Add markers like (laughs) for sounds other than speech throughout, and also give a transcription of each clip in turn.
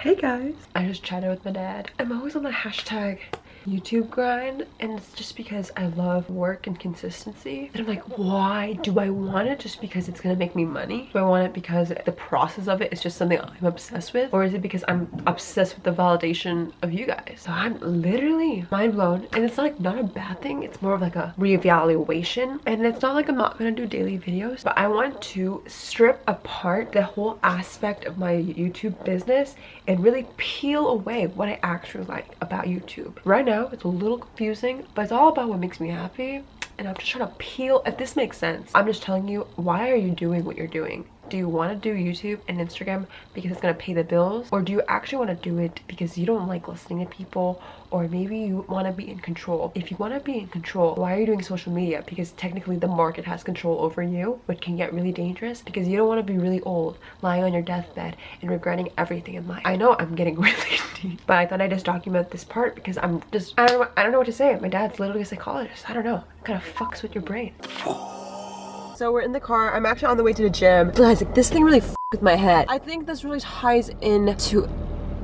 Hey guys. I just chatted with my dad. I'm always on the hashtag YouTube grind and it's just because I love work and consistency. And I'm like why do I want it just because it's gonna make me money? Do I want it because the process of it is just something I'm obsessed with? Or is it because I'm obsessed with the validation of you guys? So I'm literally mind blown and it's like not a bad thing. It's more of like a reevaluation. And it's not like I'm not gonna do daily videos but I want to strip apart the whole aspect of my YouTube business and really peel away what I actually like about YouTube. Right now it's a little confusing but it's all about what makes me happy and i'm just trying to peel if this makes sense i'm just telling you why are you doing what you're doing do you want to do youtube and instagram because it's going to pay the bills? Or do you actually want to do it because you don't like listening to people? Or maybe you want to be in control. If you want to be in control why are you doing social media? Because technically the market has control over you which can get really dangerous because you don't want to be really old lying on your deathbed and regretting everything in life. I know i'm getting (laughs) really deep but i thought i'd just document this part because i'm just i don't know i don't know what to say. My dad's literally a psychologist. I don't know. It kind of fucks with your brain so we're in the car. I'm actually on the way to the gym. Guys, like this thing really with my head. I think this really ties into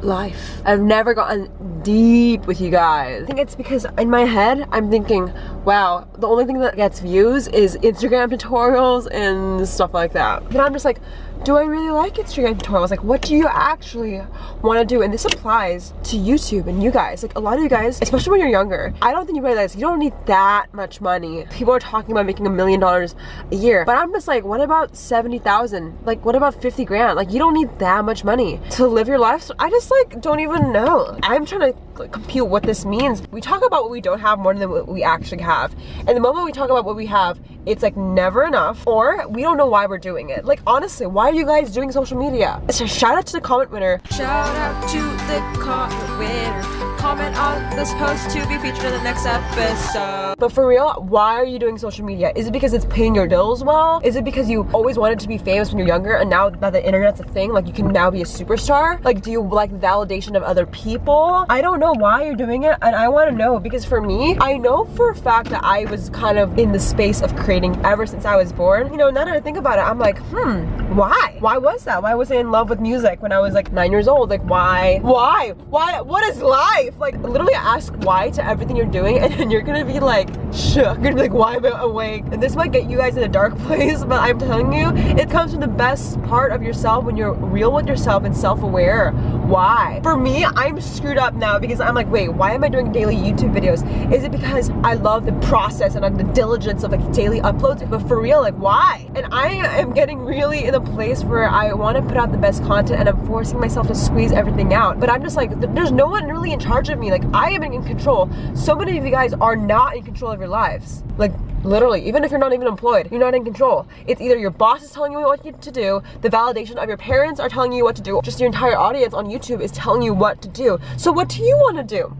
life. I've never gotten deep with you guys. I think it's because in my head, I'm thinking, wow, the only thing that gets views is Instagram tutorials and stuff like that. But I'm just like, do I really like Instagram tutorials? Like, what do you actually want to do? And this applies to YouTube and you guys. Like, a lot of you guys, especially when you're younger, I don't think you realize you don't need that much money. People are talking about making a million dollars a year, but I'm just like, what about 70,000? Like, what about 50 grand? Like, you don't need that much money to live your life. So I just like, don't even know. I'm trying to like, compute what this means. We talk about what we don't have more than what we actually have. And the moment we talk about what we have, it's like never enough or we don't know why we're doing it. Like, honestly, why are you guys doing social media? So shout out to the comment winner. Shout out to the comment winner comment on this post to be featured in the next episode. But for real, why are you doing social media? Is it because it's paying your bills well? Is it because you always wanted to be famous when you're younger and now that the internet's a thing, like you can now be a superstar? Like do you like validation of other people? I don't know why you're doing it and I want to know because for me, I know for a fact that I was kind of in the space of creating ever since I was born. You know, now that I think about it, I'm like, hmm, why? Why was that? Why was I in love with music when I was like nine years old? Like why? Why? Why? What is life? Like literally ask why to everything you're doing and then you're gonna be like shook. You're gonna be like, why am I awake? And this might get you guys in a dark (laughs) place, but I'm telling you, it comes from the best part of yourself when you're real with yourself and self-aware. Why? For me, I'm screwed up now because I'm like, wait, why am I doing daily YouTube videos? Is it because I love the process and the diligence of like daily uploads? But for real, like why? And I am getting really in a place where I want to put out the best content and I'm forcing myself to squeeze everything out. But I'm just like, there's no one really in charge of me. Like I am in control. So many of you guys are not in control of your lives. Like literally, even if you're not even employed, you're not in control. It's either your boss is telling you what you to do, the validation of your parents are telling you what to do, just your entire audience on YouTube is telling you what to do. So what do you want to do?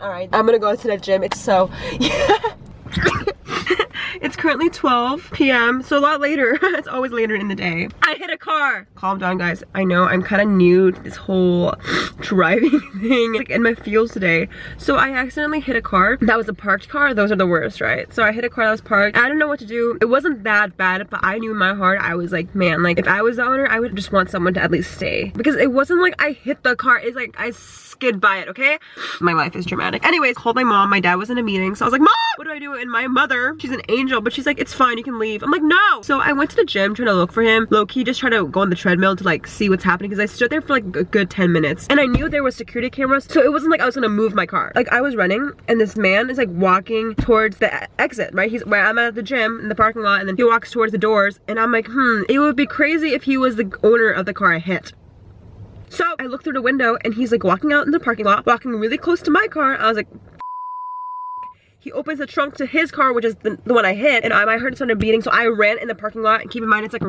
All right, I'm gonna go to the gym. It's so. (laughs) Currently 12 p.m. So a lot later. (laughs) it's always later in the day. I hit a car. Calm down, guys. I know I'm kind of new to this whole (sniffs) driving (laughs) thing. like in my feels today. So I accidentally hit a car. That was a parked car. Those are the worst, right? So I hit a car that was parked. I don't know what to do. It wasn't that bad, but I knew in my heart, I was like, man, like if I was the owner, I would just want someone to at least stay. Because it wasn't like I hit the car. It's like I skid by it, okay? My life is dramatic. Anyways, called my mom. My dad was in a meeting. So I was like, mom, what do I do? And my mother, she's an angel, but she's like, it's fine, you can leave. I'm like, no. So I went to the gym trying to look for him. Low-key just trying to go on the treadmill to like see what's happening because I stood there for like a good 10 minutes. And I knew there was security cameras, so it wasn't like I was gonna move my car. Like I was running and this man is like walking towards the exit, right? He's where I'm at the gym in the parking lot and then he walks towards the doors and I'm like, hmm, it would be crazy if he was the owner of the car I hit. So I look through the window and he's like walking out in the parking lot, walking really close to my car. I was like, he opens the trunk to his car, which is the, the one I hit, and I, heard it started beating, so I ran in the parking lot, and keep in mind, it's like a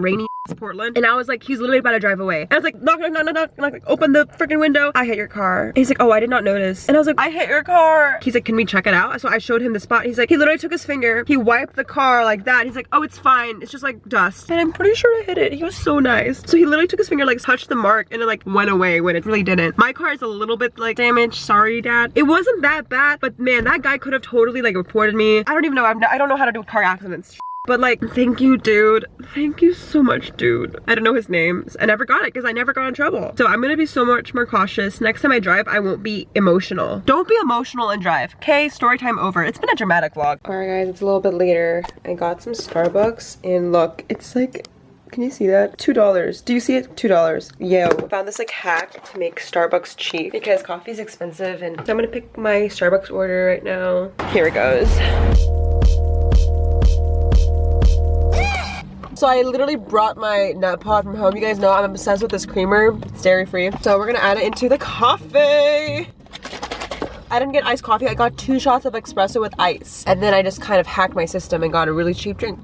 rainy Portland. And I was like, he's literally about to drive away. And I was like, knock, knock, knock, knock, knock, knock, open the freaking window. I hit your car. And he's like, oh, I did not notice. And I was like, I hit your car. He's like, can we check it out? So I showed him the spot. He's like, he literally took his finger, he wiped the car like that. He's like, oh, it's fine. It's just like dust. And I'm pretty sure I hit it. He was so nice. So he literally took his finger, like touched the mark and it like went away when it really didn't. My car is a little bit like damaged. Sorry, dad. It wasn't that bad, but man, that guy could have totally like reported me. I don't even know. I'm, I don't know how to do car accidents But like, thank you, dude. Thank you so much, dude. I don't know his name. I never got it because I never got in trouble. So I'm gonna be so much more cautious. Next time I drive, I won't be emotional. Don't be emotional and drive. Okay, story time over. It's been a dramatic vlog. All right, guys, it's a little bit later. I got some Starbucks and look, it's like can you see that? Two dollars. Do you see it? Two dollars. Yo. Found this like hack to make Starbucks cheap because coffee is expensive and so I'm gonna pick my Starbucks order right now. Here it goes. So I literally brought my Nutpod from home. You guys know I'm obsessed with this creamer. It's dairy free. So we're gonna add it into the coffee. I didn't get iced coffee. I got two shots of espresso with ice. And then I just kind of hacked my system and got a really cheap drink.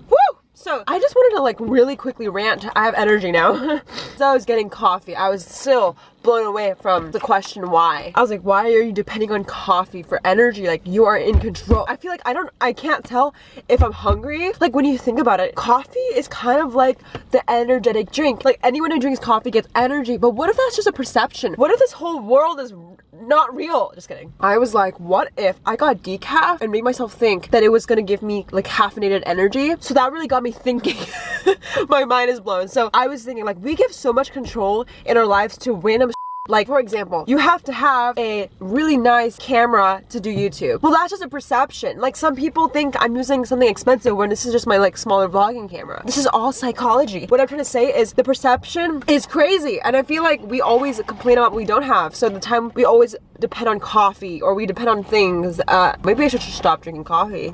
So I just wanted to like really quickly rant. I have energy now. (laughs) so I was getting coffee. I was still blown away from the question why. I was like, why are you depending on coffee for energy? Like you are in control. I feel like I don't, I can't tell if I'm hungry. Like when you think about it, coffee is kind of like the energetic drink. Like anyone who drinks coffee gets energy, but what if that's just a perception? What if this whole world is not real. Just kidding. I was like, what if I got decaf and made myself think that it was gonna give me like caffeinated energy? So that really got me thinking. (laughs) My mind is blown. So I was thinking like we give so much control in our lives to random like, for example, you have to have a really nice camera to do YouTube. Well, that's just a perception. Like, some people think I'm using something expensive when this is just my, like, smaller vlogging camera. This is all psychology. What I'm trying to say is the perception is crazy. And I feel like we always complain about what we don't have. So the time we always depend on coffee or we depend on things, uh, maybe I should just stop drinking coffee.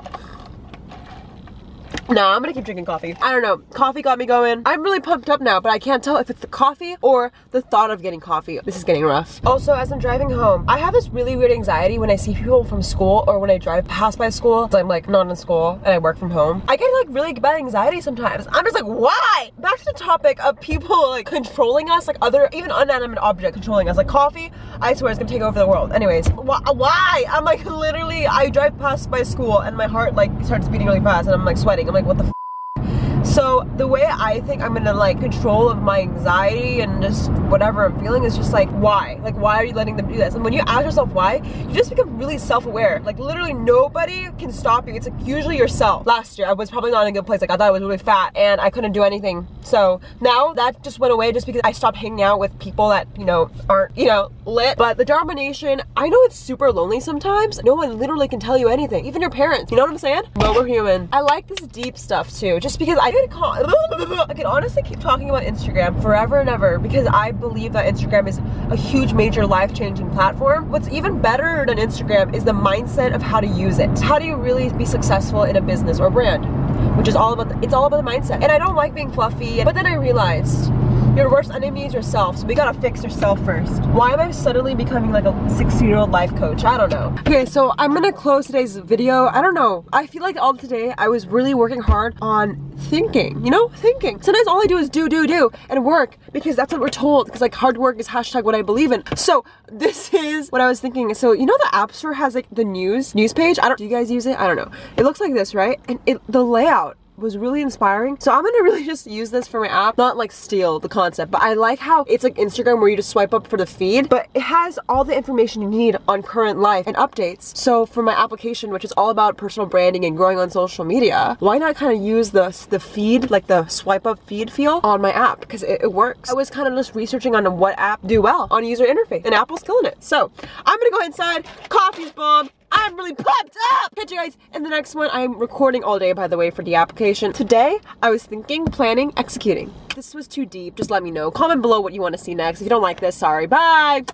No, I'm gonna keep drinking coffee. I don't know. Coffee got me going. I'm really pumped up now, but I can't tell if it's the coffee or the thought of getting coffee. This is getting rough. Also, as I'm driving home, I have this really weird anxiety when I see people from school or when I drive past my school. I'm like not in school and I work from home. I get like really bad anxiety sometimes. I'm just like, why? Back to the topic of people like controlling us, like other, even inanimate object controlling us. Like coffee, I swear it's gonna take over the world. Anyways, wh why? I'm like literally, I drive past my school and my heart like starts beating really fast and I'm like sweating. I'm like, what the so the way I think I'm gonna like control of my anxiety and just whatever I'm feeling is just like why? Like why are you letting them do this? And when you ask yourself why, you just become really self-aware. Like literally nobody can stop you. It's like usually yourself. Last year I was probably not in a good place. Like I thought I was really fat and I couldn't do anything. So now that just went away just because I stopped hanging out with people that, you know, aren't, you know, lit. But the Dharma Nation, I know it's super lonely sometimes. No one literally can tell you anything. Even your parents. You know what I'm saying? But we're human. I like this deep stuff too. Just because I (laughs) I could honestly keep talking about Instagram forever and ever because I believe that Instagram is a huge major life-changing platform. What's even better than Instagram is the mindset of how to use it. How do you really be successful in a business or brand? Which is all about, the, it's all about the mindset. And I don't like being fluffy, but then I realized your worst enemy is yourself, so we gotta fix yourself first. Why am I suddenly becoming like a 16 year old life coach? I don't know. Okay, so I'm gonna close today's video. I don't know. I feel like all today I was really working hard on thinking, you know, thinking. Sometimes all I do is do, do, do, and work because that's what we're told. Because like hard work is hashtag what I believe in. So (laughs) this is what I was thinking. So you know the App Store has like the news, news page? I don't, do you guys use it? I don't know. It looks like this, right? And it, the layout was really inspiring. So I'm gonna (laughs) really just use this for my app, not like steal the concept, but I like how it's like Instagram where you just swipe up for the feed, but it has all the information you need on current life and updates. So for my application, which is all about personal branding and growing on social media, why not kind of use the, the feed, like the swipe up feed feel on my app because it, it works. I was kind of just researching on what app do well on user interface and Apple's killing it. So I'm gonna go inside, coffee's bomb, I'm really pumped up! Catch you guys in the next one. I'm recording all day, by the way, for the application. Today, I was thinking, planning, executing. This was too deep. Just let me know. Comment below what you want to see next. If you don't like this, sorry. Bye!